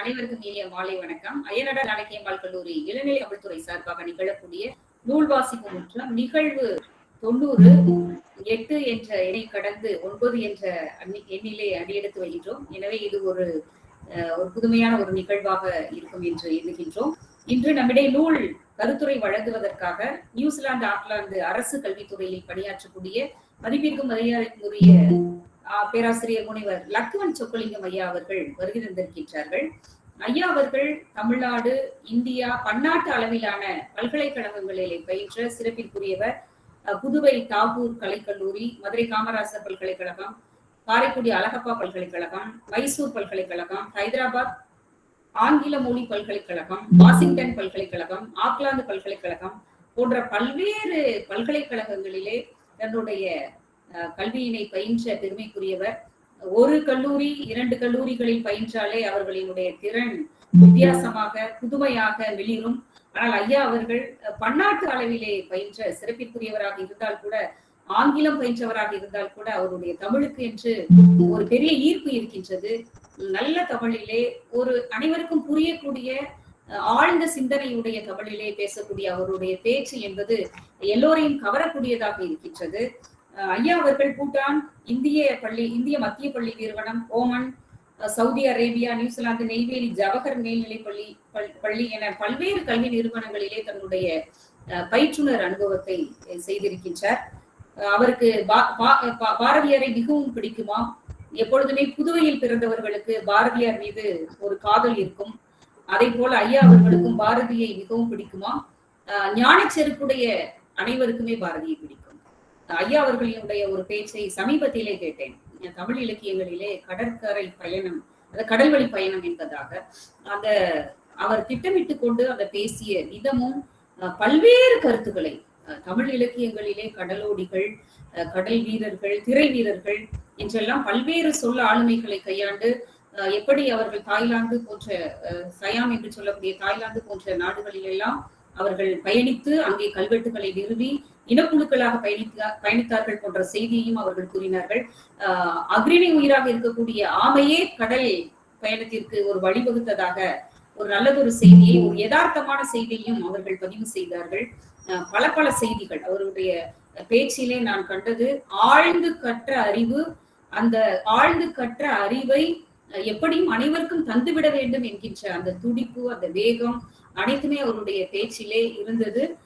அனைவருக்கும் இனிய மாலை வணக்கம். அய்யனடா நாடகியம்பாள் கல்லூரி இளநிலை அமல்துறை சார்பாக நிகழக்கூடிய நூல் வாசிப்பு முற்றம் நிகழ்வு தொண்ணூறு எட்டு என்ற எண்ணை கடந்து ஒன்பது என்ற எண்ணிலே அடியெடுத்து வருகின்றோம். எனவே இது ஒரு ஒரு புதுமையான ஒரு நிகழ்வாக இருக்கும் என்று எண்ணுகின்றோம். இன்று நம்மிடையே நூல் கருத்துரை வழங்குவதற்காக நியூசிலாந்து ஆக்லாந்து அரசு கல்வித்துறையில் பணியாற்றக்கூடிய மதிப்பிற்கும் மரியாதைக்குரிய பேராசிரியர் முனைவர் லக்குவன் சொக்கலிங்கம் ஐயா அவர்கள் வருகை தந்திருக்கின்றார்கள். ஐயா அவர்கள் தமிழ்நாடு இந்தியா பன்னாட்டு அளவிலான பல்கலைக்கழகங்களிலே பயின்ற சிறப்பிற்குரியவர். புதுவை தாகூர் கலைக்கல்லூரி மதுரை காமராசர் பல்கலைக்கழகம் காரைக்குடி அழகப்பா பல்கலைக்கழகம் மைசூர் பல்கலைக்கழகம் ஹைதராபாத் ஆங்கில மொழி பல்கலைக்கழகம் வாஷிங்டன் பல்கலைக்கழகம் ஆக்லாந்து பல்கலைக்கழகம் போன்ற பல்வேறு பல்கலைக்கழகங்களிலே தன்னுடைய கல்வியினை பயின்ற பெருமைக்குரியவர். ஒரு கல்லூரி இரண்டு கல்லூரிகளில் பயின்றாலே அவர்களினுடைய திறன் வித்தியாசமாக புதுமையாக வெளிரும். ஆனால் ஐயா அவர்கள் பன்னாட்டு அளவிலே பயின்ற சிறப்பிற்குரியவராக இருந்தால் கூட ஆங்கிலம் பயின்றவராக இருந்தால் கூட அவருடைய தமிழுக்கு என்று ஒரு பெரிய ஈர்ப்பு இருக்கின்றது. நல்ல தமிழிலே ஒரு அனைவருக்கும் புரியக்கூடிய ஆழ்ந்த சிந்தனையுடைய தமிழிலே பேசக்கூடிய அவருடைய பேச்சு என்பது எல்லோரையும் கவரக்கூடியதாக இருக்கின்றது. ஐயா அவர்கள் பூட்டான் இந்திய பள்ளி இந்திய மத்திய பள்ளி நிறுவனம் Oman Saudi Arabia New Zealand Neyveli Jawahar மேல்நிலை பள்ளி பள்ளி என பல்வேறு கல்வி நிறுவனங்களிலே தன்னுடைய பயிற்றுனர் அனுபவத்தை செய்திருக்கின்றார். அவருக்கு பா- பா- பா- பாரதியாரை மிகவும் பிடிக்குமா? எப்பொழுதுமே புதுவையில் பிறந்தவர்களுக்கு பாரதியார் மீது ஒரு காதல் இருக்கும். அதே போல ஐயா அவர்களுக்கும் பாரதியை மிகவும் பிடிக்குமா? ஞான செருப்புடைய அனைவருக்குமே பாரதியை பிடிக்கும். ஐயா அவர்களினுடைய ஒரு பேச்சை சமீபத்திலே கேட்டேன். தமிழ் இலக்கியங்களிலே கடற்கரை பயணம் அந்த கடல்வழி பயணம் என்பதாக. அந்த அவர் திட்டமிட்டு கொண்டு அந்த பேசிய விதமும் பல்வேறு கருத்துக்களை தமிழ் இலக்கியங்களிலே கடலோடிகள் கடல் வீரர்கள் திரை வீரர்கள் என்றெல்லாம் பல்வேறு சொல்ல ஆளுமைகளை கையாண்டு எப்படி அவர்கள் தாய்லாந்து போன்ற சயாம் என்று சொல்லக்கூடிய தாய்லாந்து போன்ற நாடுகளிலெல்லாம் அவர்கள் பயணித்து அங்கே கல்வெட்டுகளை நிறுவி இனக்குழுக்களாக பயணித்த பயணித்தார்கள் போன்ற செய்தியையும் அவர்கள் கூறினார்கள். அஹ் அக்ரிணி உயிராக இருக்கக்கூடிய ஆமையே கடல் பயணத்திற்கு ஒரு வழிவகுத்ததாக ஒரு நல்லதொரு செய்தியை ஒரு யதார்த்தமான செய்தியையும் அவர்கள் பதிவு செய்தார்கள். பல பல செய்திகள். அவருடைய பேச்சிலே நான் கண்டது ஆழ்ந்து கற்ற அறிவு அந்த ஆழ்ந்து கற்ற அறிவை எப்படியும் அனைவருக்கும் தந்துவிட வேண்டும் என்கின்ற அந்த துடிப்பு அந்த வேகம் அனைத்துமே அவருடைய பேச்சிலே இருந்தது.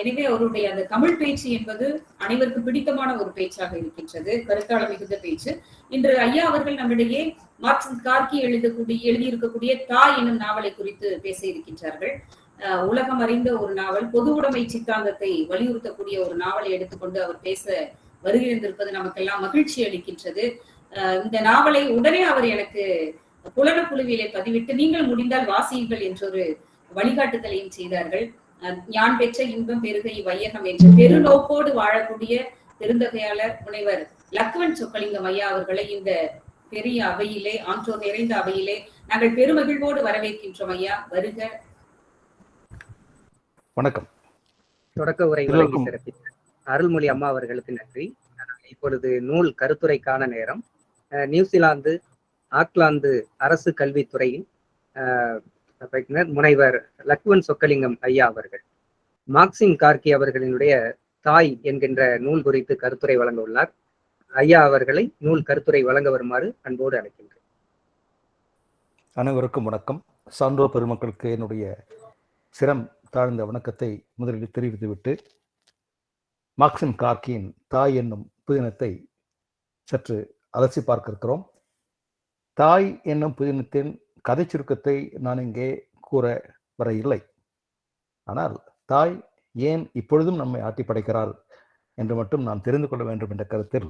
எனவே அவருடைய அந்த தமிழ் பேச்சு என்பது அனைவருக்கும் பிடித்தமான ஒரு பேச்சாக இருக்கின்றது கருத்தாள மிகுந்த பேச்சு. இன்று ஐயா அவர்கள் நம்மிடையே மார்க்சின் கார்கி எழுதக்கூடிய எழுதியிருக்கக்கூடிய தாய் என்னும் நாவலை குறித்து பேச இருக்கின்றார்கள். உலகம் அறிந்த ஒரு நாவல் பொது உடைமை சித்தாந்தத்தை வலியுறுத்தக்கூடிய ஒரு நாவலை எடுத்துக்கொண்டு அவர் பேச வருகிறந்திருப்பது நமக்கெல்லாம் மகிழ்ச்சி அளிக்கின்றது. இந்த நாவலை உடனே அவர் எனக்கு புலன குழுவிலே பதிவிட்டு நீங்கள் முடிந்தால் வாசியுங்கள் என்றொரு வழிகாட்டுதலையும் செய்தார்கள். ஞான் பெற்ற இன்பம் பெருகை வையகம் என்ற பெருநோக்கோடு வாழக்கூடிய பெருந்தகையாளர் முனைவர் லக்குவன் சொக்கலிங்கம் ஐயா அவர்களை இந்த பெரிய அவையிலே ஆன்றோர் நிறைந்த அவையிலே நாங்கள் பெருமகிழ்வோடு வரவேற்கின்றோம் ஐயா. வருக. வணக்கம். தொடக்க உரை அருள்மொழி அம்மா அவர்களுக்கு நன்றி. இப்பொழுது நூல் கருத்துரைக்கான நேரம். நியூசிலாந்து ஆக்லாந்து அரசு கல்வித்துறையின் அஹ், பயிற்றுனர் முனைவர் லக்வன் சொக்கலிங்கம் ஐயா அவர்கள். மார்க்சின் கார்கி அவர்களினுடைய தாய் என்கின்ற நூல் குறித்து கருத்துரை வழங்க உள்ளார் ஐயா அவர்களை நூல் கருத்துரை வழங்க வருமாறு அன்போடு அழைக்கின்றேன். அனைவருக்கும் வணக்கம். சான்றோ பெருமக்களுக்கு என்னுடைய சிரம் தாழ்ந்த வணக்கத்தை முதலில் தெரிவித்துவிட்டு மார்க்சிம் கார்கியின் தாய் என்னும் புதினத்தை சற்று அலசி பார்க்க இருக்கிறோம். தாய் என்னும் புதினத்தின் கதை சுருக்கத்தை நான் இங்கே கூற வர இல்லை ஆனால் தாய் ஏன் இப்பொழுதும் நம்மை ஆட்டி படைக்கிறாள் என்று மட்டும் நாம் தெரிந்து கொள்ள வேண்டும் என்ற கருத்தில்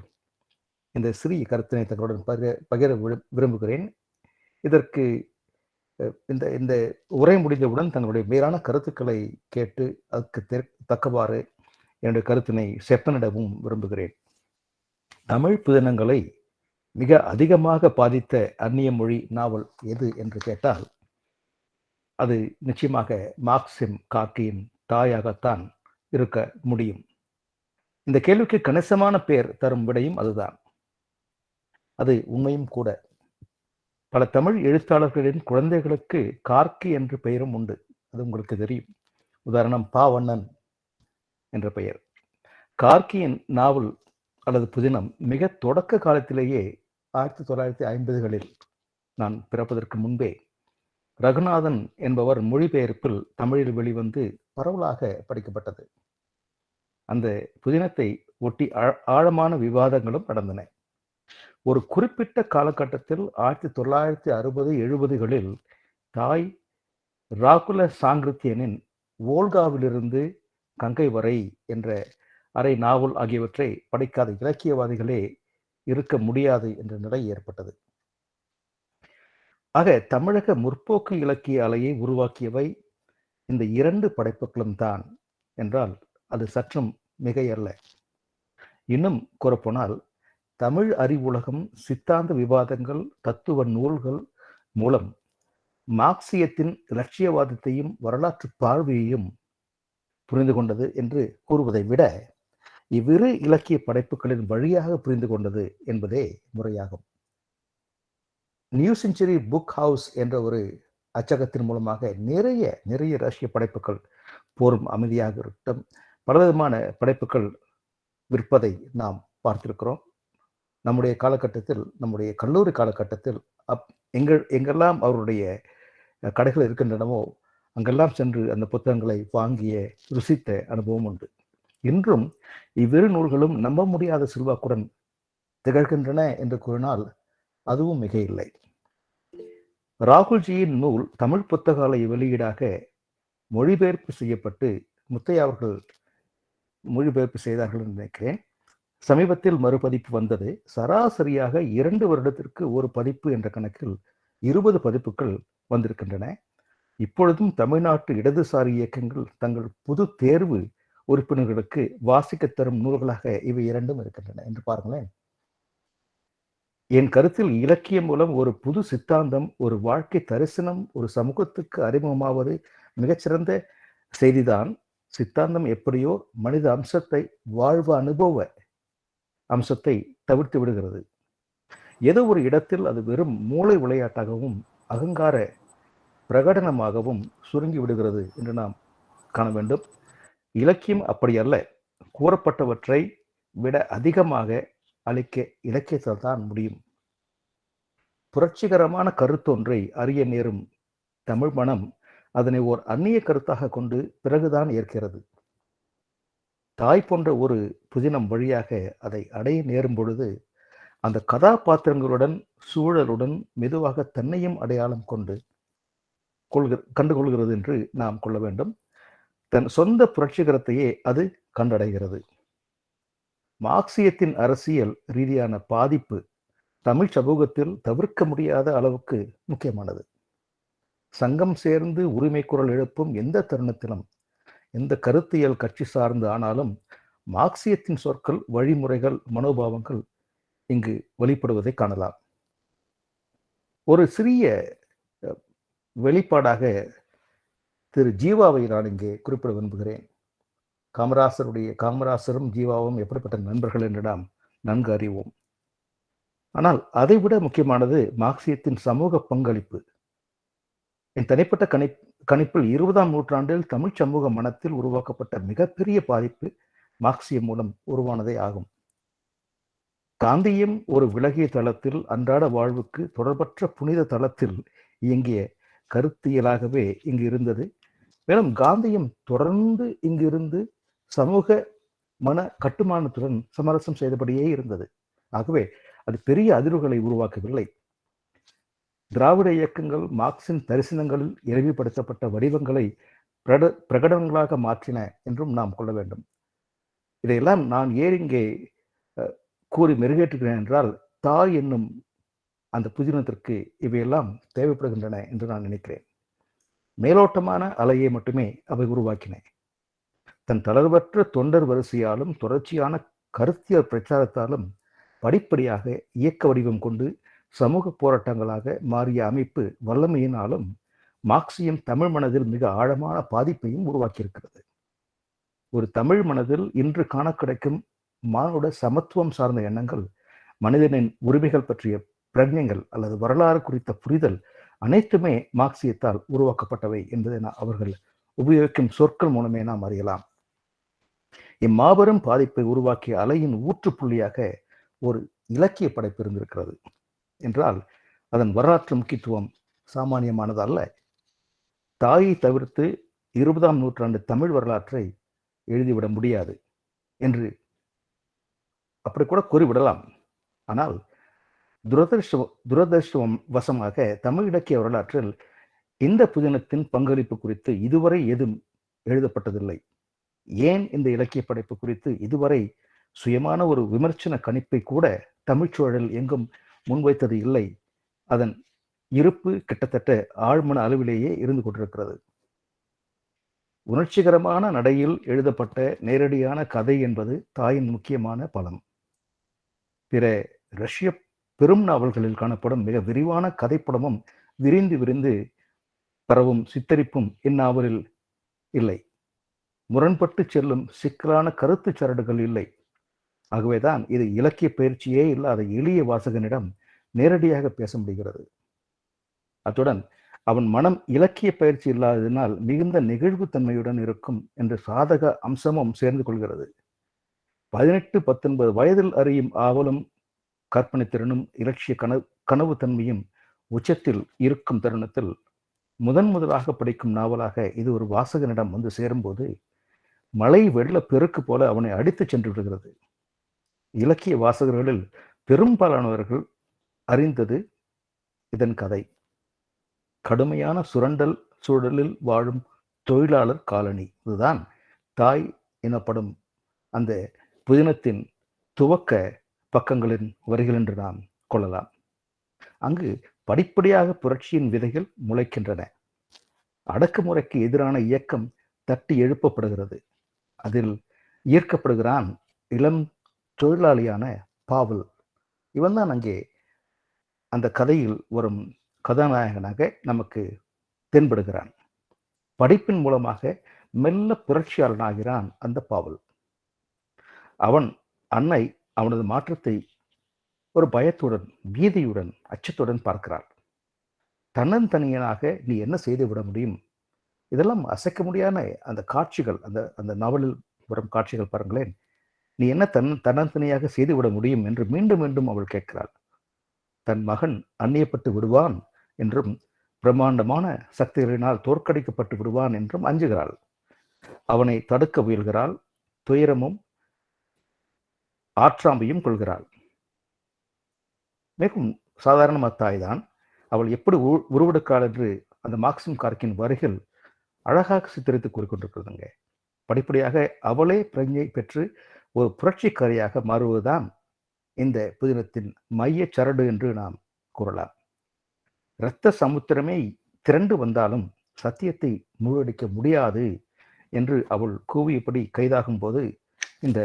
இந்த சிறிய கருத்தினை தங்களுடன் பகிர பகிர விரும்புகிறேன். இதற்கு இந்த இந்த உரை முடிந்தவுடன் தங்களுடைய மேலான கருத்துக்களை கேட்டு அதுக்கு தெ- தக்கவாறு என்னுடைய கருத்தினை செப்பனிடவும் விரும்புகிறேன். தமிழ் புதினங்களை மிக அதிகமாக பாதித்த அந்நிய மொழி நாவல் எது என்று கேட்டால் அது நிச்சயமாக மார்க்சிம் காக்கியின் தாயாகத்தான் இருக்க முடியும். இந்த கேள்விக்கு கணிசமான பேர் தரும் விடையும் அதுதான். அது உண்மையும் கூட. பல தமிழ் எழுத்தாளர்களின் குழந்தைகளுக்கு கார்க்கி என்ற பெயரும் உண்டு. அது உங்களுக்கு தெரியும். உதாரணம் பாவண்ணன் என்ற பெயர். கார்க்கியின் நாவல் அல்லது புதினம் மிக தொடக்க காலத்திலேயே ஆயிரத்தி தொள்ளாயிரத்தி ஐம்பதுகளில் நான் பிறப்பதற்கு முன்பே ரகுநாதன் என்பவர் மொழிபெயர்ப்பில் தமிழில் வெளிவந்து பரவலாக படிக்கப்பட்டது. அந்த புதினத்தை ஒட்டி ஆழமான விவாதங்களும் நடந்தன. ஒரு குறிப்பிட்ட காலகட்டத்தில் ஆயிரத்தி தொள்ளாயிரத்தி அறுபது எழுபதுகளில் தாய் ராகுல சாங்கிருத்தியனின் ஓல்காவிலிருந்து கங்கை வரை என்ற அரை நாவல் ஆகியவற்றை படைக்காத இலக்கியவாதிகளே இருக்க முடியாது என்ற நிலை ஏற்பட்டது. ஆக தமிழக முற்போக்கு இலக்கிய அலையை உருவாக்கியவை இந்த இரண்டு படைப்புகளும் தான் என்றால் அது சற்றும் மிகையல்ல. இன்னும் கூறப்போனால் தமிழ் அறிவுலகம் சித்தாந்த விவாதங்கள் தத்துவ நூல்கள் மூலம் மார்க்சியத்தின் இலட்சியவாதத்தையும் வரலாற்று பார்வையையும் புரிந்து கொண்டது என்று கூறுவதை விட இவ்விரு இலக்கிய படைப்புகளின் வழியாக புரிந்து கொண்டது என்பதே முறையாகும். நியூ செஞ்சுரி புக் ஹவுஸ் என்ற ஒரு அச்சகத்தின் மூலமாக நிறைய நிறைய ரஷ்ய படைப்புகள் போரும் அமைதியாக இருக்கட்டும். பலவிதமான படைப்புகள் விற்பதை நாம் பார்த்திருக்கிறோம். நம்முடைய காலகட்டத்தில் நம்முடைய கல்லூரி காலகட்டத்தில் அப் எங்கள் எங்கெல்லாம் அவருடைய கடைகள் இருக்கின்றனவோ அங்கெல்லாம் சென்று அந்த புத்தகங்களை வாங்கிய ருசித்த அனுபவம் உண்டு. இன்றும் இவ்விரு நூல்களும் நம்ப முடியாத செல்வாக்குடன் திகழ்கின்றன என்று கூறினால் அதுவும் மிக இல்லை ராகுல்ஜியின் நூல் தமிழ் புத்தகாலய வெளியீடாக மொழிபெயர்ப்பு செய்யப்பட்டு முத்தையா அவர்கள் மொழிபெயர்ப்பு செய்தார்கள் என்று நினைக்கிறேன். சமீபத்தில் மறுபதிப்பு வந்தது. சராசரியாக இரண்டு வருடத்திற்கு ஒரு பதிப்பு என்ற கணக்கில் இருபது பதிப்புகள் வந்திருக்கின்றன. இப்பொழுதும் தமிழ்நாட்டு இடதுசாரி இயக்கங்கள் தங்கள் புது தேர்வு உறுப்பினர்களுக்கு வாசிக்க தரும் நூல்களாக இவை இரண்டும் இருக்கின்றன. என்று பாருங்களேன். என் கருத்தில் இலக்கியம் மூலம் ஒரு புது சித்தாந்தம் ஒரு வாழ்க்கை தரிசனம் ஒரு சமூகத்துக்கு அறிமுகமாவது மிகச்சிறந்த செய்திதான். சித்தாந்தம் எப்படியோ மனித அம்சத்தை வாழ்வு அனுபவ அம்சத்தை தவிர்த்து விடுகிறது. ஏதோ ஒரு இடத்தில் அது வெறும் மூளை விளையாட்டாகவும் அகங்கார பிரகடனமாகவும் சுருங்கி விடுகிறது என்று நாம் காண வேண்டும். இலக்கியம் அப்படி அல்ல. கூறப்பட்டவற்றை விட அதிகமாக அளிக்க இலக்கியத்தால் தான் முடியும். புரட்சிகரமான கருத்தொன்றை அறிய நேரும் தமிழ் மனம் அதனை ஓர் அந்நிய கருத்தாக கொண்டு பிறகுதான் ஏற்கிறது. தாய் போன்ற ஒரு புதினம் வழியாக அதை அடைய நேரும் பொழுது அந்த கதாபாத்திரங்களுடன் சூழலுடன் மெதுவாக தன்னையும் அடையாளம் கொண்டு கொள்கிற கண்டுகொள்கிறது என்று நாம் கொள்ள வேண்டும். தன் சொந்த புரட்சிகரத்தையே அது கண்டடைகிறது. மார்க்சியத்தின் அரசியல் ரீதியான பாதிப்பு தமிழ் சமூகத்தில் தவிர்க்க முடியாத அளவுக்கு முக்கியமானது. சங்கம் சேர்ந்து உரிமை குரல் எழுப்பும் எந்த தருணத்திலும் எந்த கருத்தியல் கட்சி சார்ந்து ஆனாலும் மார்க்சியத்தின் சொற்கள் வழிமுறைகள் மனோபாவங்கள் இங்கு வெளிப்படுவதை காணலாம். ஒரு சிறிய வெளிப்பாடாக திரு ஜீவாவை நான் இங்கே குறிப்பிட விரும்புகிறேன். காமராசருடைய காமராசரும் ஜீவாவும் எப்படிப்பட்ட நண்பர்கள் என்று நாம் நன்கு அறிவோம். ஆனால் அதைவிட முக்கியமானது மார்க்சியத்தின் சமூக பங்களிப்பு. என் தனிப்பட்ட கணி கணிப்பில் இருபதாம் நூற்றாண்டில் தமிழ் சமூக மனத்தில் உருவாக்கப்பட்ட மிகப்பெரிய பாதிப்பு மார்க்சியம் மூலம் உருவானதே ஆகும். காந்தியம் ஒரு விலகிய தளத்தில் அன்றாட வாழ்வுக்கு தொடர்பற்ற புனித தளத்தில் இயங்கிய கருத்தியலாகவே இங்கு இருந்தது. மேலும் காந்தியம் தொடர்ந்து இங்கிருந்து சமூக மன கட்டுமானத்துடன் சமரசம் செய்தபடியே இருந்தது. ஆகவே அது பெரிய அதிர்வுகளை உருவாக்கவில்லை. திராவிட இயக்கங்கள் மார்க்சின் தரிசனங்களில் எளிமைப்படுத்தப்பட்ட வடிவங்களை பிரட பிரகடனங்களாக மாற்றின என்றும் நாம் கொள்ள வேண்டும். இதையெல்லாம் நான் ஏன் இங்கே கூறி மெருகேற்றுகிறேன் என்றால் தாய் என்னும் அந்த புதினத்திற்கு இவையெல்லாம் தேவைப்படுகின்றன என்று நான் நினைக்கிறேன். மேலோட்டமான அலையை மட்டுமே அவை உருவாக்கின. தன் தளர்வற்ற தொண்டர் வரிசையாலும் தொடர்ச்சியான கருத்தியல் பிரச்சாரத்தாலும் படிப்படியாக இயக்க வடிவம் கொண்டு சமூக போராட்டங்களாக மாறிய அமைப்பு வல்லமையினாலும் மார்க்சியம் தமிழ் மனதில் மிக ஆழமான பாதிப்பையும் உருவாக்கியிருக்கிறது. ஒரு தமிழ் மனதில் இன்று காண கிடைக்கும் மானுட சமத்துவம் சார்ந்த எண்ணங்கள் மனிதனின் உரிமைகள் பற்றிய பிரஜங்கள் அல்லது வரலாறு குறித்த புரிதல் அனைத்துமே மார்க்சியத்தால் உருவாக்கப்பட்டவை என்பதை அவர்கள் உபயோகிக்கும் சொற்கள் மூலமே நாம் அறியலாம். இம்மாபெரும் பாதிப்பை உருவாக்கிய அலையின் ஊற்றுப்புள்ளியாக ஒரு இலக்கிய படைப்பு இருந்திருக்கிறது. என்றால் அதன் வரலாற்று முக்கியத்துவம் சாமானியமானது அல்ல. தாயை தவிர்த்து இருபதாம் நூற்றாண்டு தமிழ் வரலாற்றை எழுதிவிட முடியாது என்று அப்படி கூட கூறிவிடலாம். ஆனால் துரதிருஷ்ட துரதிருஷ்டம் வசமாக தமிழ் இலக்கிய வரலாற்றில் இந்த புதினத்தின் பங்களிப்பு குறித்து இதுவரை எதுவும் எழுதப்பட்டதில்லை. ஏன் இந்த இலக்கிய படைப்பு குறித்து இதுவரை சுயமான ஒரு விமர்சன கணிப்பை கூட தமிழ்ச்சூழல் எங்கும் முன்வைத்தது இல்லை. அதன் இருப்பு கிட்டத்தட்ட ஆழ்மன அளவிலேயே இருந்து கொண்டிருக்கிறது. உணர்ச்சிகரமான நடையில் எழுதப்பட்ட நேரடியான கதை என்பது தாயின் முக்கியமான பலம். பிற ரஷ்ய பெரும் நாவல்களில் காணப்படும் மிக விரிவான கதைப்படமும் விரிந்து விரிந்து பரவும் சித்தரிப்பும் இந்நாவலில் இல்லை. முரண்பட்டு செல்லும் சிக்கலான கருத்து சரடுகள் இல்லை. ஆகவேதான் இது இலக்கிய பயிற்சியே இல்லாத எளிய வாசகனிடம் நேரடியாக பேச முடிகிறது. அத்துடன் அவன் மனம் இலக்கிய பயிற்சி இல்லாததினால் மிகுந்த நெகிழ்வுத்தன்மையுடன் இருக்கும் என்ற சாதக அம்சமும் சேர்ந்து கொள்கிறது. பதினெட்டு பத்தொன்பது வயதில் அறியும் ஆவலும் கற்பனை திறனும் இலட்சிய கனவு கனவு தன்மையும் உச்சத்தில் இருக்கும் தருணத்தில் முதன் முதலாக படிக்கும் நாவலாக இது ஒரு வாசகனிடம் வந்து சேரும்போது மழை வெள்ள பெருக்கு போல அவனை அடித்து சென்று விடுகிறது. இலக்கிய வாசகர்களில் பெரும்பாலானவர்கள் அறிந்தது இதன் கதை. கடுமையான சுரண்டல் சூழலில் வாழும் தொழிலாளர் காலனி. இதுதான் தாய் எனப்படும் அந்த புதினத்தின் துவக்க பக்கங்களின் வரிகள் என்று நாம் கொள்ளலாம். அங்கு படிப்படியாக புரட்சியின் விதைகள் முளைக்கின்றன. அடக்குமுறைக்கு எதிரான இயக்கம் தட்டி எழுப்பப்படுகிறது. அதில் ஈர்க்கப்படுகிறான் இளம் தொழிலாளியான பாவல். இவன்தான் அங்கே அந்த கதையில் வரும் கதாநாயகனாக நமக்கு தென்படுகிறான். படிப்பின் மூலமாக மெல்ல புரட்சியாளனாகிறான் அந்த பாவல். அவன் அன்னை அவனது மாற்றத்தை ஒரு பயத்துடன் பீதியுடன் அச்சத்துடன் பார்க்கிறாள். தன்னந்தனியனாக நீ என்ன செய்து விட முடியும்? இதெல்லாம் அசைக்க முடியாத அந்த காட்சிகள் அந்த அந்த நாவலில் வரும் காட்சிகள் பாருங்களேன். நீ என்ன தன் தன்னந்தனியாக செய்து விட முடியும் என்று மீண்டும் மீண்டும் அவள் கேட்கிறாள். தன் மகன் அந்நியப்பட்டு விடுவான் என்றும் பிரம்மாண்டமான சக்திகளினால் தோற்கடிக்கப்பட்டு விடுவான் என்றும் அஞ்சுகிறாள். அவனை தடுக்க முயல்கிறாள். துயரமும் ஆற்றாம்பையும் கொள்கிறாள். மிகவும் சாதாரண தாய்தான் அவள் எப்படி உருவெடுக்காள் என்று அந்த மார்க்சிம் கார்க்கின் வரிகள் அழகாக சித்தரித்து கூறிக்கொண்டிருக்கிறதுங்க. படிப்படியாக அவளே பிரஞ்சை பெற்று ஒரு புரட்சிக்காரியாக மாறுவதுதான் இந்த புதினத்தின் மைய சரடு என்று நாம் கூறலாம். இரத்த சமுத்திரமே திரண்டு வந்தாலும் சத்தியத்தை முழுவடிக்க முடியாது என்று அவள் கூவியபடி கைதாகும் போது இந்த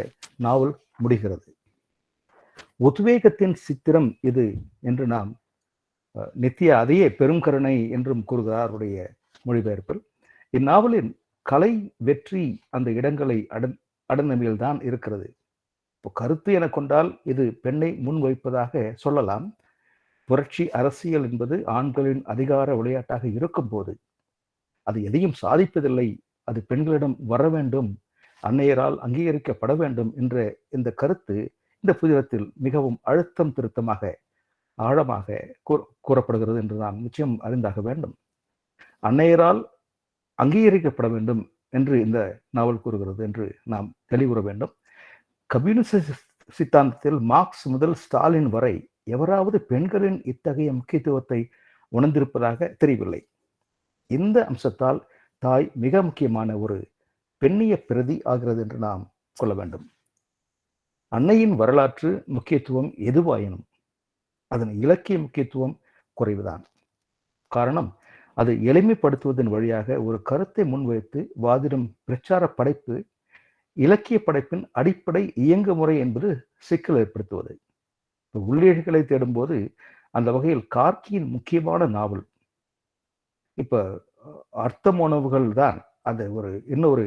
நாவல் முடிகிறது. உத்வேகத்தின் சித்திரம் இது என்று நாம் நித்திய அதையே பெரும் கருணை என்றும் கூறுகிறார் அவருடைய மொழிபெயர்ப்பில். இந்நாவலின் கலை வெற்றி அந்த இடங்களை அடன் அடந்தமையில்தான் இருக்கிறது. இப்போ கருத்து என கொண்டால் இது பெண்ணை முன்வைப்பதாக சொல்லலாம். புரட்சி அரசியல் என்பது ஆண்களின் அதிகார விளையாட்டாக இருக்கும்போது அது எதையும் சாதிப்பதில்லை. அது பெண்களிடம் வர வேண்டும் அன்னையரால் அங்கீகரிக்கப்பட வேண்டும் என்ற இந்த கருத்து இந்த புதினத்தில் மிகவும் அழுத்தம் திருத்தமாக ஆழமாக கூறப்படுகிறது என்று நாம் நிச்சயம் அறிந்தாக வேண்டும். அன்னையரால் அங்கீகரிக்கப்பட வேண்டும் என்று இந்த நாவல் கூறுகிறது என்று நாம் தெளிவுற வேண்டும். கம்யூனிச சித்தாந்தத்தில் மார்க்ஸ் முதல் ஸ்டாலின் வரை எவராவது பெண்களின் இத்தகைய முக்கியத்துவத்தை உணர்ந்திருப்பதாக தெரியவில்லை. இந்த அம்சத்தால் தாய் மிக முக்கியமான ஒரு பெண்ணிய பிரதி ஆகிறது என்று நாம் கொள்ள வேண்டும். அன்னையின் வரலாற்று முக்கியத்துவம் எதுவாயினும் அதன் இலக்கிய முக்கியத்துவம் குறைவுதான். காரணம் அது எளிமைப்படுத்துவதன் வழியாக ஒரு கருத்தை முன்வைத்து வாதிடும் பிரச்சார படைப்பு இலக்கிய படைப்பின் அடிப்படை இயங்கு முறை என்பது சிக்கல் ஏற்படுத்துவது. உள்ளீடுகளை தேடும்போது அந்த வகையில் கார்கியின் முக்கியமான நாவல். இப்போ அர்த்தம் உணவுகள் தான் அந்த ஒரு இன்னொரு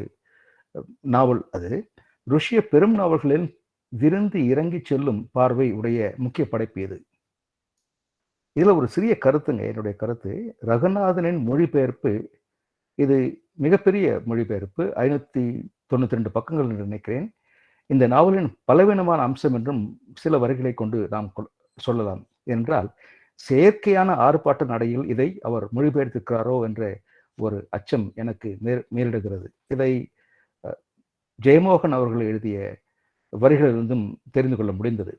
நாவல் அது. ருஷ்ய பெரும் நாவல்களில் விருந்து இறங்கி செல்லும் பார்வை உடைய முக்கிய படைப்பு இது. இதுல ஒரு சிறிய கருத்துங்க என்னுடைய கருத்து. ரகுநாதனின் மொழிபெயர்ப்பு இது மிகப்பெரிய மொழிபெயர்ப்பு. ஐநூத்தி தொண்ணூத்தி ரெண்டு பக்கங்கள் என்று நினைக்கிறேன். இந்த நாவலின் பலவீனமான அம்சம் என்றும் சில வரிகளை கொண்டு நாம் சொல்லலாம். என்றால் செயற்கையான ஆர்ப்பாட்ட நடையில் இதை அவர் மொழிபெயர்த்திருக்கிறாரோ என்ற ஒரு அச்சம் எனக்கு மேலிடுகிறது. இதை ஜெயமோகன் அவர்கள் எழுதிய வரிகளிலிருந்தும் தெரிந்து கொள்ள முடிந்தது.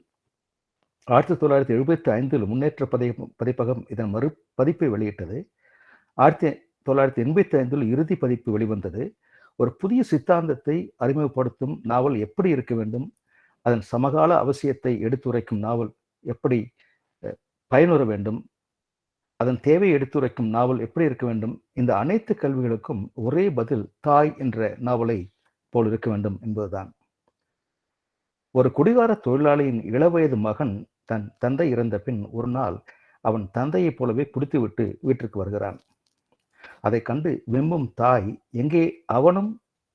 ஆயிரத்தி தொள்ளாயிரத்தி எழுபத்தி ஐந்தில் முன்னேற்ற பதி பதிப்பகம் இதன் மறு பதிப்பை வெளியிட்டது. ஆயிரத்தி தொள்ளாயிரத்தி எண்பத்தி ஐந்தில் இறுதி பதிப்பு வெளிவந்தது. ஒரு புதிய சித்தாந்தத்தை அறிமுகப்படுத்தும் நாவல் எப்படி இருக்க வேண்டும்? அதன் சமகால அவசியத்தை எடுத்துரைக்கும் நாவல் எப்படி பயனுற வேண்டும்? அதன் தேவையை எடுத்துரைக்கும் நாவல் எப்படி இருக்க வேண்டும்? இந்த அனைத்து கல்விகளுக்கும் ஒரே பதில் தாய் என்ற நாவலை போல் இருக்க வேண்டும் என்பதுதான். ஒரு குடிகார தொழிலாளியின் இளவயது மகன் தன் தந்தை இறந்த பின் ஒரு நாள் அவன் தந்தையைப் போலவே பிடித்துவிட்டு வீட்டிற்கு வருகிறான். அதை கண்டு வெம்பும் தாய் எங்கே? அவனும்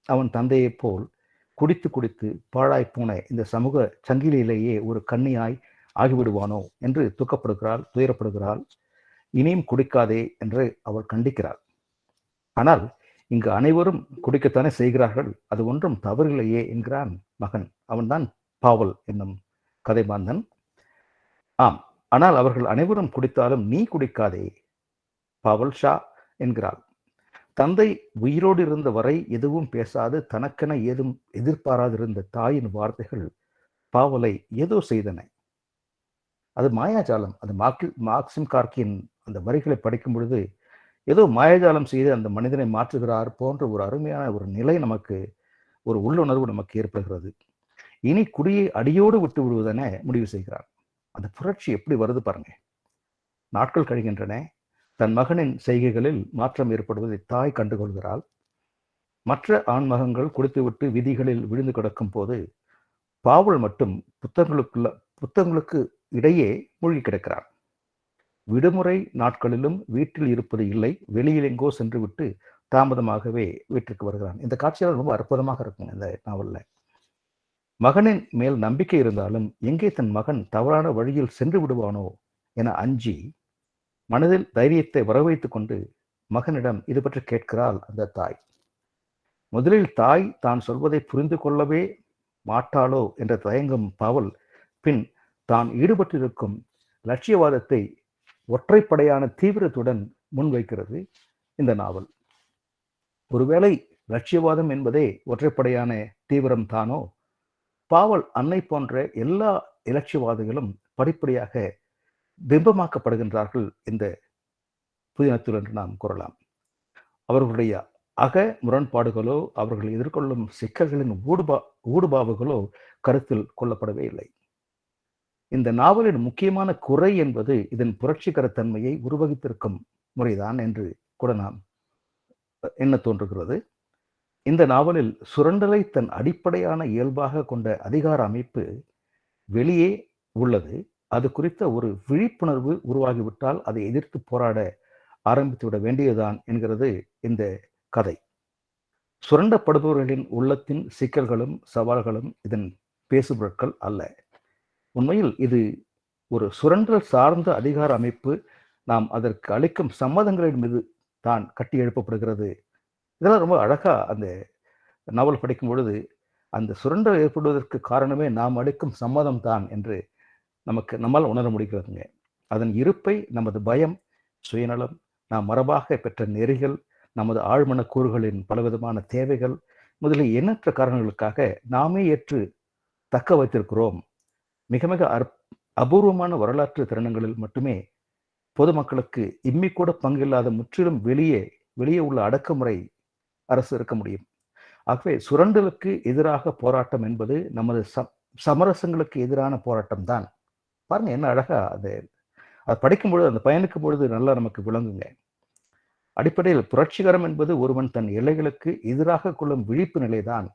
அவன் தந்தையைப் போல் குடித்து குடித்து பாழாய் போன இந்த சமூக சங்கிலியிலேயே ஒரு கண்ணியாய் ஆகிவிடுவானோ? என்று துக்கப்படுகிறாள் துயரப்படுகிறாள். இனியும் குடிக்காதே என்று அவள் கண்டிக்கிறாள். ஆனால் இங்கு அனைவரும் குடிக்கத்தானே செய்கிறார்கள். அது ஒன்றும் தவறில்லையே என்கிறான் மகன். அவன்தான் பாவல் என்னும் கதைமாந்தன். ஆம் ஆனால் அவர்கள் அனைவரும் குடித்தாலும் நீ குடிக்காதே. பாவல் ஷா என்கிறாள். தந்தை உயிரோடு இருந்த வரை எதுவும் பேசாது தனக்கென ஏதும் எதிர்பாராதிருந்த தாயின் வார்த்தைகள் பாவலை ஏதோ செய்தன. அது மாயாஜாலம். அது மாக்கி மார்க்சிம் கார்கியின் அந்த வரிகளை படிக்கும் பொழுது ஏதோ மாயஜாலம் செய்து அந்த மனிதனை மாற்றுகிறார் போன்ற ஒரு அருமையான ஒரு நிலை நமக்கு ஒரு உள்ளுணர்வு நமக்கு ஏற்படுகிறது. இனி குடியை அடியோடு விட்டு விடுவதென முடிவு செய்கிறார் அந்த புரட்சி எப்படி வருது பாருங்க. நாட்கள் கழிகின்றன. தன் மகனின் செய்கைகளில் மாற்றம் ஏற்படுவதை தாய் கண்டுகொள்கிறாள். மற்ற ஆண்மகங்கள் குடித்துவிட்டு விதிகளில் விழுந்து கிடக்கும் போது பாவல் மட்டும் புத்தகங்களுக்குள்ள புத்தகங்களுக்கு இடையே மூழ்கி கிடக்கிறார் விடுமுறை நாட்களிலும் வீட்டில் இருப்பது இல்லை வெளியில் எங்கோ சென்று விட்டு தாமதமாகவே வீட்டிற்கு வருகிறான். இந்த காட்சியால் ரொம்ப அற்புதமாக இருக்கும் இந்த நாவலில். மகனின் மேல் நம்பிக்கை இருந்தாலும் எங்கே தன் மகன் தவறான வழியில் சென்று விடுவானோ என அஞ்சி மனதில் தைரியத்தை வரவைத்துக் கொண்டு மகனிடம் இது பற்றி கேட்கிறாள் அந்த தாய். முதலில் தாய் தான் சொல்வதை புரிந்து கொள்ளவே மாட்டாளோ என்ற தயங்கும் பாவல் பின் தான் ஈடுபட்டிருக்கும் லட்சியவாதத்தை ஒற்றைப்படையான தீவிரத்துடன் முன்வைக்கிறது இந்த நாவல். ஒருவேளை லட்சியவாதம் என்பதே ஒற்றைப்படையான தீவிரம் தானோ? பாவல் அன்னை போன்ற எல்லா இலட்சியவாதிகளும் படிப்படியாக பிம்பமாக்கப்படுகின்றார்கள் இந்த புதினத்தில் என்று நாம் கூறலாம். அவர்களுடைய அக முரண்பாடுகளோ அவர்கள் எதிர்கொள்ளும் சிக்கல்களின் ஊடுபா ஊடுபாவுகளோ கருத்தில் கொள்ளப்படவே இல்லை. இந்த நாவலின் முக்கியமான குறை என்பது இதன் புரட்சிகர தன்மையை உருவகித்திருக்கும் முறைதான் என்று கூட நாம் என்ன தோன்றுகிறது? இந்த நாவலில் சுரண்டலை தன் அடிப்படையான இயல்பாக கொண்ட அதிகார அமைப்பு வெளியே உள்ளது. அது குறித்த ஒரு விழிப்புணர்வு உருவாகிவிட்டால் அதை எதிர்த்து போராட ஆரம்பித்து விட வேண்டியதுதான் என்கிறது இந்த கதை. சுரண்டப்படுபவர்களின் உள்ளத்தின் சிக்கல்களும் சவால்களும் இதன் பேசுபொருட்கள் அல்ல. உண்மையில் இது ஒரு சுரண்டல் சார்ந்த அதிகார அமைப்பு. நாம் அதற்கு அளிக்கும் சம்மதங்களின் மீது தான் கட்டி எழுப்பப்படுகிறது. இதெல்லாம் ரொம்ப அழகாக அந்த நாவல் படிக்கும் பொழுது அந்த சுரண்டல் ஏற்படுவதற்கு காரணமே நாம் அளிக்கும் சம்மதம் தான் என்று நமக்கு நம்மால் உணர முடிகிறதுங்க. அதன் இருப்பை நமது பயம் சுயநலம் நாம் மரபாக பெற்ற நெறிகள் நமது ஆழ்மன கூறுகளின் பலவிதமான தேவைகள் முதலில் எண்ணற்ற காரணங்களுக்காக நாமே ஏற்று தக்க வைத்திருக்கிறோம். மிக மிக அபூர்வமான வரலாற்று தருணங்களில் மட்டுமே பொதுமக்களுக்கு இம்மி கூட பங்கில்லாத முற்றிலும் வெளியே வெளியே உள்ள அடக்குமுறை அரசு இருக்க முடியும். ஆகவே சுரண்டலுக்கு எதிராக போராட்டம் என்பது நமது சமரசங்களுக்கு எதிரான போராட்டம் தான். பாருங்க என்ன அழகா அது. அது படிக்கும் பொழுது அந்த பயணிக்கும் பொழுது நல்லா நமக்கு விளங்குங்க. அடிப்படையில் புரட்சிகரம் என்பது ஒருவன் தன் எல்லைகளுக்கு எதிராக கொள்ளும் விழிப்பு நிலைதான்.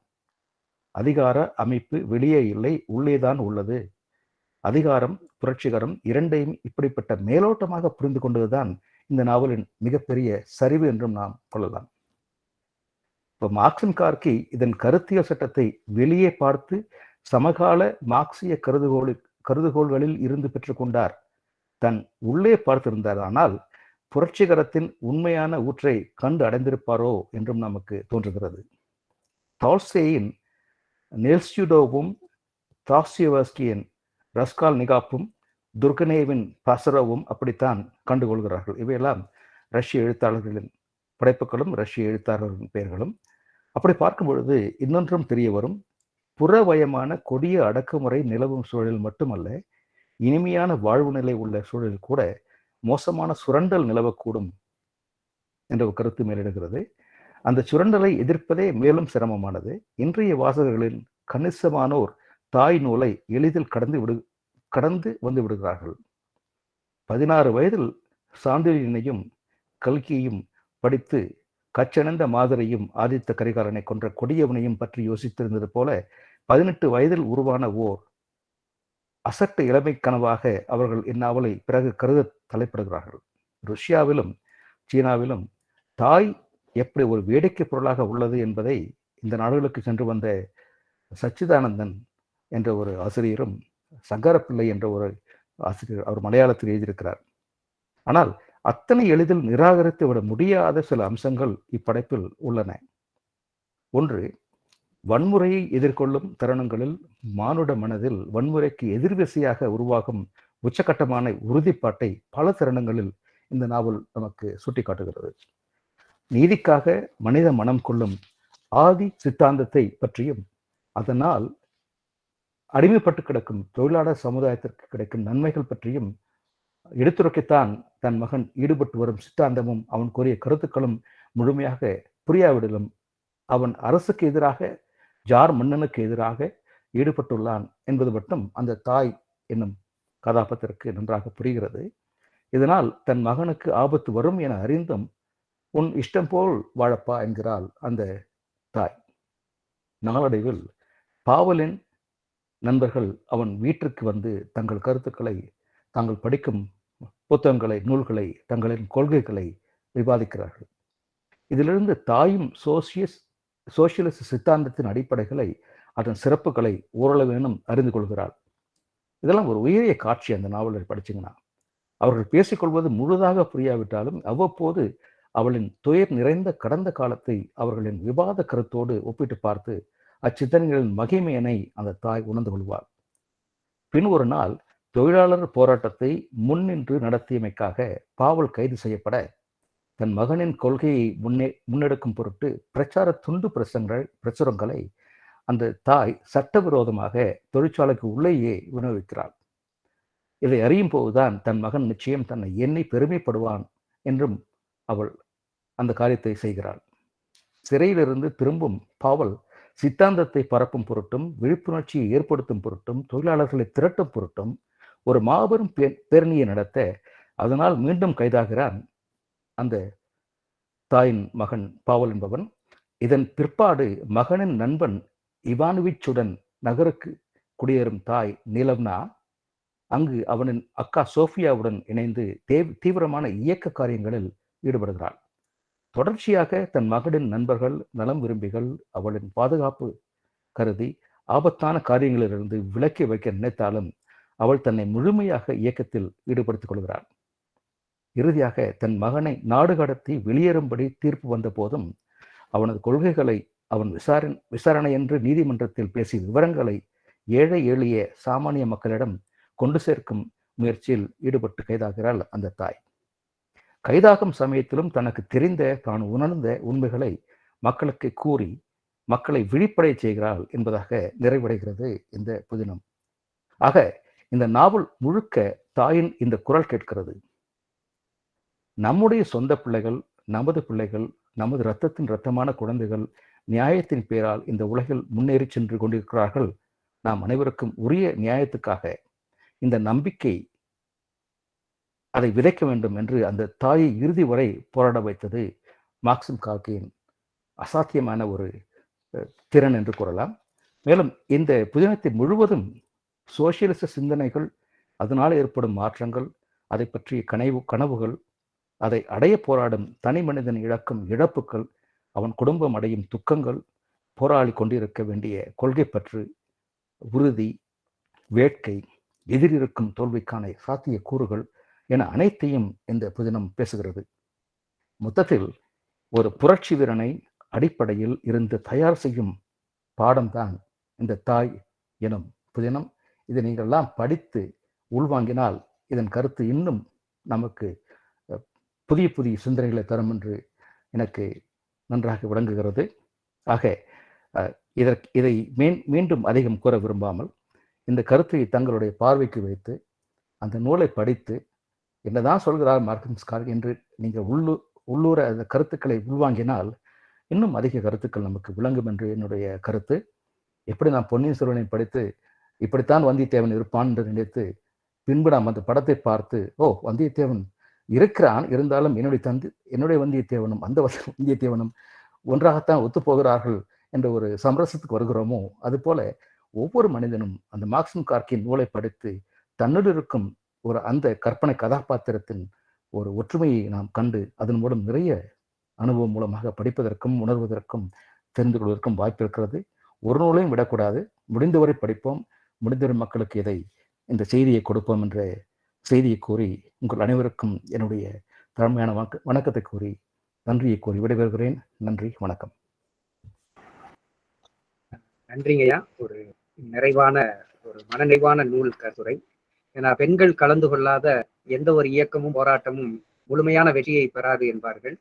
அதிகார அமைப்பு வெளியே இல்லை உள்ளேதான் உள்ளது. அதிகாரம் புரட்சிகரம் இரண்டையும் இப்படிப்பட்ட மேலோட்டமாக புரிந்து கொண்டதுதான் இந்த நாவலின் மிகப்பெரிய சரிவு என்றும் நாம் கொள்ளலாம். இப்போ மார்க்சின் கார்கி இதன் கருத்தியல் சட்டத்தை வெளியே பார்த்து சமகால மார்க்சிய கருதுகோளு கருதுகோள்களில் இருந்து பெற்றுக்கொண்டார். தன் உள்ளே பார்த்திருந்தார் ஆனால் புரட்சிகரத்தின் உண்மையான ஊற்றை கண்டு அடைந்திருப்பாரோ? என்றும் நமக்கு தோன்றுகிறது. டால்ஸ்டேயின் நெல்ஸ்யூடோவும் தாஸ்யவஸ்கியின் ரஸ்கால் நிகாப்பும் துர்கனேவின் பசரவும் அப்படித்தான் கண்டுகொள்கிறார்கள். இவையெல்லாம் ரஷ்ய எழுத்தாளர்களின் படைப்புகளும் ரஷ்ய எழுத்தாளர்களின் பெயர்களும். அப்படி பார்க்கும் பொழுது இன்னொன்றும் தெரிய வரும் புறவயமான கொடிய அடக்குமுறை நிலவும் சூழலில் மட்டுமல்ல இனிமையான வாழ்வு நிலை உள்ள சூழலில் கூட மோசமான சுரண்டல் நிலவக்கூடும் என்ற ஒரு கருத்து மேலிடுகிறது. அந்த சுரண்டலை எதிர்ப்பதே மேலும் சிரமமானது. இன்றைய வாசகர்களில் கணிசமானோர் தாய் நூலை எளிதில் கடந்து விடு கடந்து வந்து விடுகிறார்கள். பதினாறு வயதில் சாண்டிலினையும் கல்கியையும் படித்து கச்சனந்த மாதரையும் ஆதித்த கரிகாலனை கொன்ற கொடியவனையும் பற்றி யோசித்திருந்தது போல பதினெட்டு வயதில் உருவான ஓர் அசட்டு இளமை கனவாக அவர்கள் இந்நாவலை பிறகு கருத தலைப்படுகிறார்கள். ருஷ்யாவிலும் சீனாவிலும் தாய் எப்படி ஒரு வேடிக்கை பொருளாக உள்ளது என்பதை இந்த நாடுகளுக்கு சென்று வந்த சச்சிதானந்தன் என்ற ஒரு ஆசிரியரும் சங்கரப்பிள்ளை என்ற ஒரு ஆசிரியர் அவர் மலையாளத்தில் எழுதியிருக்கிறார். ஆனால் அத்தனை எளிதில் நிராகரித்து விட முடியாத சில அம்சங்கள் இப்படைப்பில் உள்ளன. ஒன்று வன்முறையை எதிர்கொள்ளும் தருணங்களில் மானுட மனதில் வன்முறைக்கு எதிர்விசையாக உருவாகும் உச்சகட்டமான உறுதிப்பாட்டை பல தருணங்களில் இந்த நாவல் நமக்கு சுட்டிக்காட்டுகிறது. நீதிக்காக மனித மனம் கொள்ளும் ஆதி சித்தாந்தத்தை பற்றியும் அதனால் அடிமைப்பட்டு கிடக்கும் தொழிலாளர் சமுதாயத்திற்கு கிடைக்கும் நன்மைகள் பற்றியும் எடுத்துரைக்கத்தான் தன் மகன் ஈடுபட்டு வரும் சித்தாந்தமும் அவன் கூறிய கருத்துக்களும் முழுமையாக புரியாவிடலும் அவன் அரசுக்கு எதிராக ஜார் மன்னனுக்கு எதிராக ஈடுபட்டுள்ளான் என்பது மட்டும் அந்த தாய் என்னும் கதாபாத்திரக்கு நன்றாக புரிகிறது. இதனால் தன் மகனுக்கு ஆபத்து வரும் என அறிந்தும் உன் இஷ்டம் போல் வாழப்பா என்கிறாள் அந்த தாய். நாளடைவில் பாவலின் நண்பர்கள் அவன் வீட்டிற்கு வந்து தங்கள் கருத்துக்களை தாங்கள் படிக்கும் புத்தகங்களை நூல்களை தங்களின் கொள்கைகளை விவாதிக்கிறார்கள். இதிலிருந்து தாயும் சோசியஸ் சோசியலிச சித்தாந்தத்தின் அடிப்படைகளை அதன் சிறப்புகளை ஓரளவேனும் அறிந்து கொள்கிறாள். இதெல்லாம் ஒரு உயரிய காட்சி அந்த நாவலில் படிச்சிங்கன்னா அவர்கள் பேசிக்கொள்வது முழுதாக புரியாவிட்டாலும் அவ்வப்போது அவளின் துயர் நிறைந்த கடந்த காலத்தை அவர்களின் விவாத கருத்தோடு ஒப்பிட்டு பார்த்து அச்சித்தனைகளின் மகிமையனை அந்த தாய் உணர்ந்து கொள்வார் பின் ஒரு நாள் தொழிலாளர் போராட்டத்தை முன்னின்று நடத்தியமைக்காக பாவல் கைது செய்யப்பட தன் மகனின் கொள்கையை முன்னே முன்னெடுக்கும் பொருட்டு பிரச்சார துண்டு பிரசங்கள் பிரசுரங்களை அந்த தாய் சட்டவிரோதமாக தொழிற்சாலைக்கு உள்ளேயே விநியோகிக்கிறாள். இதை அறியும் போதுதான் தன் மகன் நிச்சயம் தன்னை எண்ணி பெருமைப்படுவான் என்றும் அவள் அந்த காரியத்தை செய்கிறாள். சிறையிலிருந்து திரும்பும் பாவல் சித்தாந்தத்தை பரப்பும் பொருட்டும் விழிப்புணர்ச்சியை ஏற்படுத்தும் பொருட்டும் தொழிலாளர்களை திரட்டும் பொருட்டும் ஒரு மாபெரும் பேரணியை நடத்த அதனால் மீண்டும் கைதாகிறான் அந்த தாயின் மகன் பாவல் என்பவன். இதன் பிற்பாடு மகனின் நண்பன் இவானுவிச்சுடன் நகருக்கு குடியேறும் தாய் நீலம்னா அங்கு அவனின் அக்கா சோஃபியாவுடன் இணைந்து தேவ் தீவிரமான இயக்க காரியங்களில் ஈடுபடுகிறாள். தொடர்ச்சியாக தன் மகளின் நண்பர்கள் நலம் விரும்பிகள் அவளின் பாதுகாப்பு கருதி ஆபத்தான காரியங்களிலிருந்து விலக்கி வைக்க நினைத்தாலும் அவள் தன்னை முழுமையாக இயக்கத்தில் ஈடுபடுத்திக் கொள்கிறாள். இறுதியாக தன் மகனை நாடு கடத்தி வெளியேறும்படி தீர்ப்பு வந்த போதும் அவனது கொள்கைகளை அவன் விசாரணை விசாரணை என்று நீதிமன்றத்தில் பேசிய விவரங்களை ஏழை எளிய சாமானிய மக்களிடம் கொண்டு சேர்க்கும் முயற்சியில் ஈடுபட்டு கைதாகிறாள் அந்த தாய். கைதாகும் சமயத்திலும் தனக்கு தெரிந்த தான் உணர்ந்த உண்மைகளை மக்களுக்கு கூறி மக்களை விழிப்படை செய்கிறாள் என்பதாக நிறைவடைகிறது இந்த புதினம். ஆக இந்த நாவல் முழுக்க தாயின் இந்த குரல் கேட்கிறது. நம்முடைய சொந்த பிள்ளைகள் நமது பிள்ளைகள் நமது இரத்தத்தின் இரத்தமான குழந்தைகள் நியாயத்தின் பேரால் இந்த உலகில் முன்னேறி சென்று கொண்டிருக்கிறார்கள். நாம் அனைவருக்கும் உரிய நியாயத்துக்காக இந்த நம்பிக்கை அதை விதைக்க வேண்டும் என்று அந்த தாயை இறுதி வரை போராட வைத்தது மார்க்சிம் கார்கியின் அசாத்தியமான ஒரு திறன் என்று கூறலாம். மேலும் இந்த புதினத்தை முழுவதும் சோசியலிச சிந்தனைகள் அதனால் ஏற்படும் மாற்றங்கள் அதை பற்றிய கனவு கனவுகள் அதை அடைய போராடும் தனி மனிதன் இழக்கும் இழப்புகள் அவன் குடும்பம் அடையும் துக்கங்கள் போராடி கொண்டிருக்க வேண்டிய கொள்கை பற்று உறுதி வேட்கை எதிரிருக்கும் தோல்விக்கான சாத்திய கூறுகள் என அனைத்தையும் இந்த புதினம் பேசுகிறது. மொத்தத்தில் ஒரு புரட்சி வீரனை அடிப்படையில் இருந்து தயார் செய்யும் பாடம்தான் இந்த தாய் எனும் புதினம். இதை நீங்கள்லாம் படித்து உள்வாங்கினால் இதன் கருத்து இன்னும் நமக்கு புதிய புதிய சிந்தனைகளை தரும் என்று எனக்கு நன்றாக விளங்குகிறது. ஆக இதற்கு இதை மீன் மீண்டும் அதிகம் கூற விரும்பாமல் இந்த கருத்தை தங்களுடைய பார்வைக்கு வைத்து அந்த நூலை படித்து என்னதான் சொல்கிறார் மார்க்கம்ஸ்கார் என்று நீங்கள் உள்ளு உள்ளூர அந்த கருத்துக்களை உள்வாங்கினால் இன்னும் அதிக கருத்துக்கள் நமக்கு விளங்கும் என்று என்னுடைய கருத்து. எப்படி நான் பொன்னியின் செல்வனை படித்து இப்படித்தான் வந்தியத்தேவன் இருப்பான் என்று நினைத்து பின்பு நாம் அந்த படத்தை பார்த்து ஓ வந்தியத்தேவன் இருக்கிறான். இருந்தாலும் என்னுடைய தந்தி என்னுடைய வந்தியத்தேவனும் அந்த வந்த- வந்தியத்தேவனும் ஒன்றாகத்தான் ஒத்துப்போகிறார்கள் என்ற ஒரு சமரசத்துக்கு வருகிறோமோ? அதுபோல ஒவ்வொரு மனிதனும் அந்த மார்க்சிம் கார்க்கின் நூலை படித்து தன்னுள் இருக்கும் ஒரு அந்த கற்பனை கதாபாத்திரத்தின் ஒரு ஒற்றுமையை நாம் கண்டு அதன் மூலம் நிறைய அனுபவம் மூலமாக படிப்பதற்கும் உணர்வதற்கும் தெரிந்து கொள்வதற்கும் வாய்ப்பு இருக்கிறது. ஒரு நூலையும் விடக்கூடாது. முடிந்தவரை படிப்போம். முடிந்தவரை மக்களுக்கு இதை இந்த செய்தியை கொடுப்போம் என்ற செய்தியை கூறி உங்கள் அனைவருக்கும் என்னுடைய தலைமையான வணக்க வணக்கத்தை கூறி நன்றியை கூறி விடைபெறுகிறேன். நன்றி. வணக்கம். நன்றிங்கய்யா. ஒரு நிறைவான ஒரு மனநிறைவான நூல் கருத்துரை ஏன்னா பெண்கள் கலந்து கொள்ளாத எந்த ஒரு இயக்கமும் போராட்டமும் முழுமையான வெற்றியை பெறாது என்பார்கள்.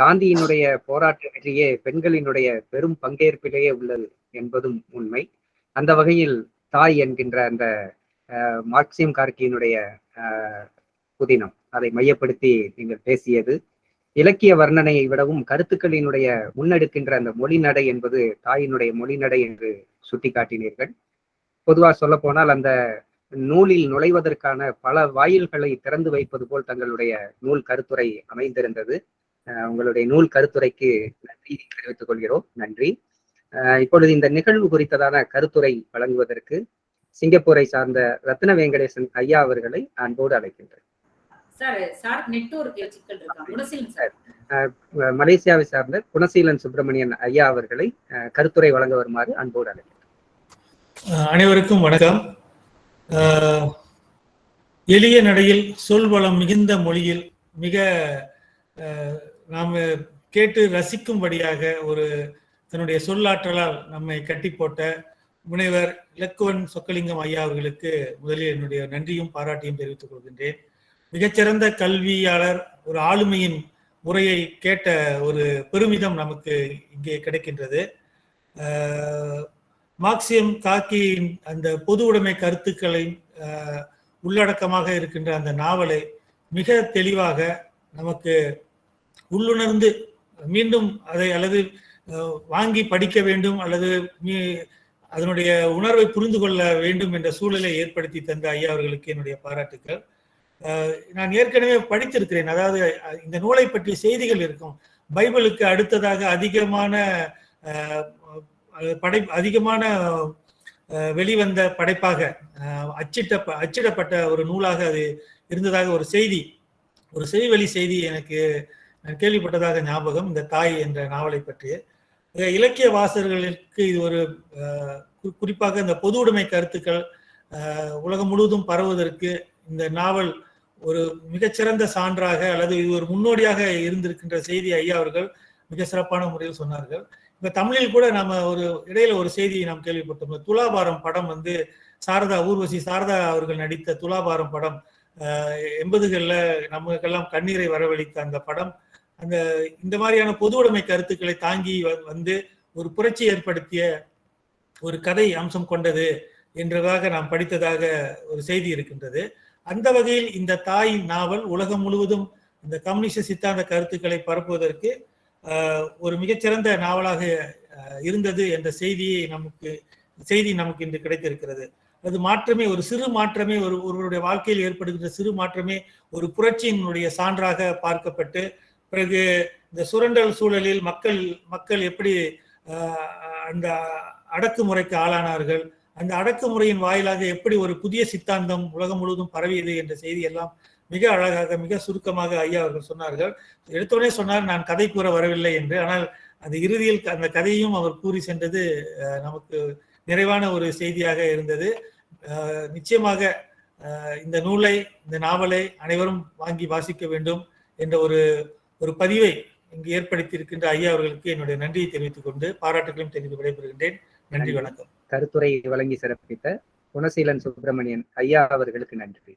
காந்தியினுடைய போராட்ட வெற்றியே பெண்களினுடைய பெரும் பங்கேற்பிலேயே உள்ளது என்பதும் உண்மை. அந்த வகையில் தாய் என்கின்ற அந்த மார்க்சியம் கார்கியினுடைய புதினம் அதை மையப்படுத்தி நீங்கள் பேசியது. இலக்கிய வர்ணனையை விடவும் கருத்துக்களினுடைய முன்னெடுக்கின்ற அந்த மொழிநடை என்பது தாயினுடைய மொழிநடை என்று சுட்டிக்காட்டினீர்கள். பொதுவாக சொல்ல போனால் அந்த நூலில் நுழைவதற்கான பல வாயில்களை திறந்து வைப்பது போல் தங்களுடைய நூல் கருத்துரை அமைந்திருந்தது. உங்களுடைய நூல் கருத்துரைக்கு நன்றி தெரிவித்துக் கொள்கிறோம். நன்றி. இப்பொழுது இந்த நிகழ்வு குறித்ததான கருத்துரை வழங்குவதற்கு சிங்கப்பூரை சார்ந்த ரத்ன வெங்கடேசன் ஐயா அவர்களை அன்போடு அழைக்கின்றேன். சார் சார் நெட்வொர்க் சிக்கல் இருக்கா? குணசீலன் சார். அஹ் மலேசியாவை சார்ந்த குணசீலன் சுப்பிரமணியன் ஐயா அவர்களை கருத்துரை வழங்க வருமாறு அன்போடு அழைக்கின்றேன். அஹ் அனைவருக்கும் வணக்கம். எளிய நடையில் சொல்வளம் மிகுந்த மொழியில் மிக நாம் கேட்டு ரசிக்கும்படியாக ஒரு தன்னுடைய சொல்லாற்றலால் நம்மை கட்டி போட்ட முனைவர் இலக்குவன் சொக்கலிங்கம் ஐயா அவர்களுக்கு முதலில் என்னுடைய நன்றியும் பாராட்டியும் தெரிவித்துக் கொள்கின்றேன். மிகச்சிறந்த கல்வியாளர் ஒரு ஆளுமையின் முறையை கேட்ட ஒரு பெருமிதம் நமக்கு இங்கே கிடைக்கின்றது. மார்க்சியம் காக்கியின் அந்த பொது உடைமை கருத்துக்களை உள்ளடக்கமாக இருக்கின்ற அந்த நாவலை மிக தெளிவாக நமக்கு உள்ளுணர்ந்து மீண்டும் அதை அல்லது வாங்கி படிக்க வேண்டும் அல்லது மீ- அதனுடைய உணர்வை புரிந்து கொள்ள வேண்டும் என்ற சூழலை ஏற்படுத்தி தந்த ஐயா அவர்களுக்கு என்னுடைய பாராட்டுக்கள். நான் ஏற்கனவே படித்திருக்கிறேன். அதாவது இந்த நூலை பற்றிய செய்திகள் இருக்கும். பைபிளுக்கு அடுத்ததாக அதிகமான படை அதிகமான வெளிவந்த படைப்பாக அச்சிட்ட அச்சிடப்பட்ட ஒரு நூலாக அது இருந்ததாக ஒரு செய்தி. ஒரு செய்வழி செய்தி எனக்கு நான் கேள்விப்பட்டதாக ஞாபகம் இந்த தாய் என்ற நாவலை பற்றிய. இலக்கிய வாசகர்களுக்கு இது ஒரு குறிப்பாக இந்த பொது உடைமை கருத்துக்கள் உலகம் முழுவதும் பரவுவதற்கு இந்த நாவல் ஒரு மிகச்சிறந்த சான்றாக அல்லது இது ஒரு முன்னோடியாக இருந்திருக்கின்ற செய்தி ஐயா அவர்கள் மிக சிறப்பான முறையில் சொன்னார்கள். இப்ப தமிழில் கூட நாம ஒரு இடையில ஒரு செய்தியை நாம் கேள்விப்பட்டோம். துலாபாரம் படம் வந்து சாரதா ஊர்வசி சாரதா அவர்கள் நடித்த துலாபாரம் படம் அஹ், எண்பதுகள்ல நமக்கெல்லாம் கண்ணீரை வரவழைத்த அந்த படம். அந்த இந்த மாதிரியான பொது உடைமை கருத்துக்களை தாங்கி வ- வந்து ஒரு புரட்சி ஏற்படுத்திய ஒரு கதை அம்சம் கொண்டது என்றதாக நாம் படித்ததாக ஒரு செய்தி இருக்கின்றது. அந்த வகையில் இந்த தாய் நாவல் உலகம் முழுவதும் இந்த கம்யூனிஸ்ட சித்தாந்த கருத்துக்களை பரப்புவதற்கு ஒரு மிகச்சிறந்த நாவலாக இருந்தது என்ற செய்தியை நமக்கு செய்தி நமக்கு இன்று கிடைத்திருக்கிறது. அது மாற்றமே ஒரு சிறு மாற்றமே ஒரு ஒருவருடைய வாழ்க்கையில் ஏற்படுகின்ற சிறு மாற்றமே ஒரு புரட்சியினுடைய சான்றாக பார்க்கப்பட்டு பிறகு இந்த சுரண்டல் சூழலில் மக்கள் மக்கள் எப்படி ஆஹ், அந்த அடக்குமுறைக்கு ஆளானார்கள் அந்த அடக்குமுறையின் வாயிலாக எப்படி ஒரு புதிய சித்தாந்தம் உலகம் முழுவதும் பரவியது என்ற செய்தி எல்லாம் மிக அழகாக மிக சுருக்கமாக ஐயா அவர்கள் சொன்னார்கள். எடுத்தோடனே சொன்னார் நான் கதை கூற வரவில்லை என்று. ஆனால் அந்த இறுதியில் அந்த கதையும் அவர் கூறி சென்றது நமக்கு நிறைவான ஒரு செய்தியாக இருந்தது. நிச்சயமாக இந்த நூலை இந்த நாவலை அனைவரும் வாங்கி வாசிக்க வேண்டும் என்ற ஒரு ஒரு பதிவை இங்கு ஏற்படுத்தி இருக்கின்ற ஐயா அவர்களுக்கு என்னுடைய நன்றியை தெரிவித்துக் கொண்டு பாராட்டுகளையும் தெரிவித்து விடைபெறுகின்றேன். நன்றி. வணக்கம். கருத்துரை வழங்கி சிறப்பித்த குணசீலன் சுப்பிரமணியன் ஐயா அவர்களுக்கு நன்றி.